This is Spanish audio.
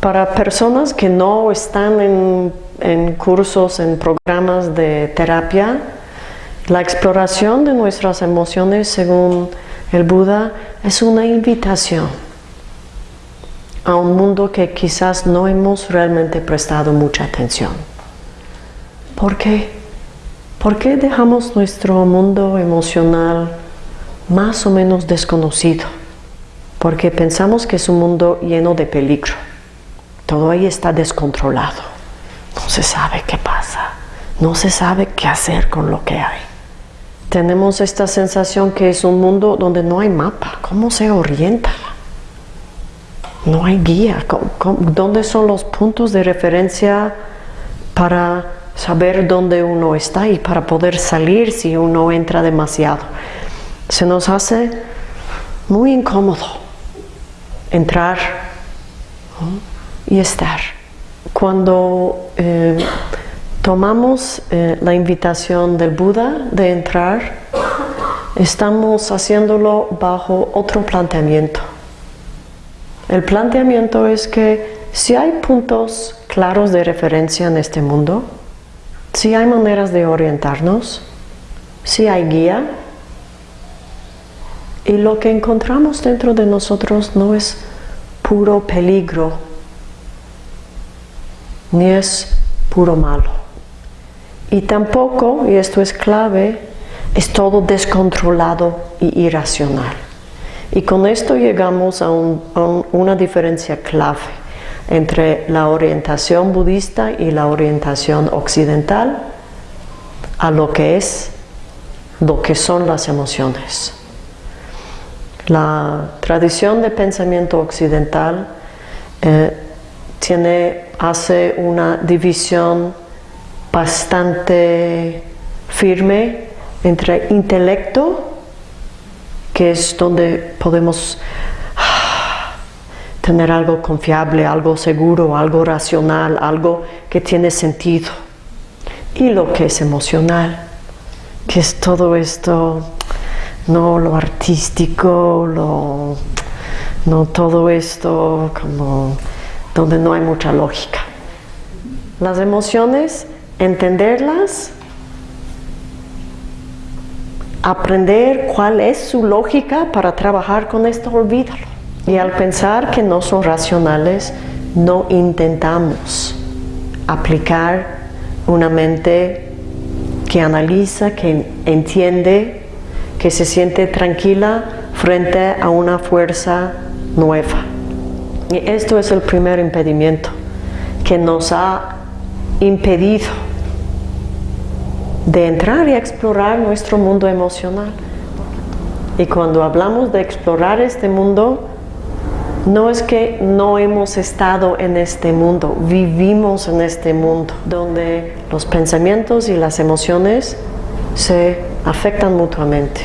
para personas que no están en, en cursos, en programas de terapia, la exploración de nuestras emociones según el Buda es una invitación a un mundo que quizás no hemos realmente prestado mucha atención. ¿Por qué? ¿Por qué dejamos nuestro mundo emocional más o menos desconocido? Porque pensamos que es un mundo lleno de peligro. Todo ahí está descontrolado. No se sabe qué pasa. No se sabe qué hacer con lo que hay. Tenemos esta sensación que es un mundo donde no hay mapa. ¿Cómo se orienta? No hay guía. ¿Dónde son los puntos de referencia para saber dónde uno está y para poder salir si uno entra demasiado? Se nos hace muy incómodo entrar y estar. Cuando eh, tomamos eh, la invitación del Buda de entrar, estamos haciéndolo bajo otro planteamiento. El planteamiento es que si hay puntos claros de referencia en este mundo, si hay maneras de orientarnos, si hay guía, y lo que encontramos dentro de nosotros no es puro peligro, ni es puro malo. Y tampoco, y esto es clave, es todo descontrolado y irracional. Y con esto llegamos a, una diferencia clave entre la orientación budista y la orientación occidental a lo que es, lo que son las emociones. La tradición de pensamiento occidental eh, hace una división bastante firme entre intelecto que es donde podemos ah, tener algo confiable, algo seguro, algo racional, algo que tiene sentido. Y lo que es emocional, que es todo esto, no lo artístico, lo, no todo esto como donde no hay mucha lógica. Las emociones, entenderlas aprender cuál es su lógica para trabajar con esto, olvídalo. Y al pensar que no son racionales, no intentamos aplicar una mente que analiza, que entiende, que se siente tranquila frente a una fuerza nueva. Y esto es el primer impedimento que nos ha impedido de entrar y explorar nuestro mundo emocional. Y cuando hablamos de explorar este mundo, no es que no hemos estado en este mundo, vivimos en este mundo, donde los pensamientos y las emociones se afectan mutuamente.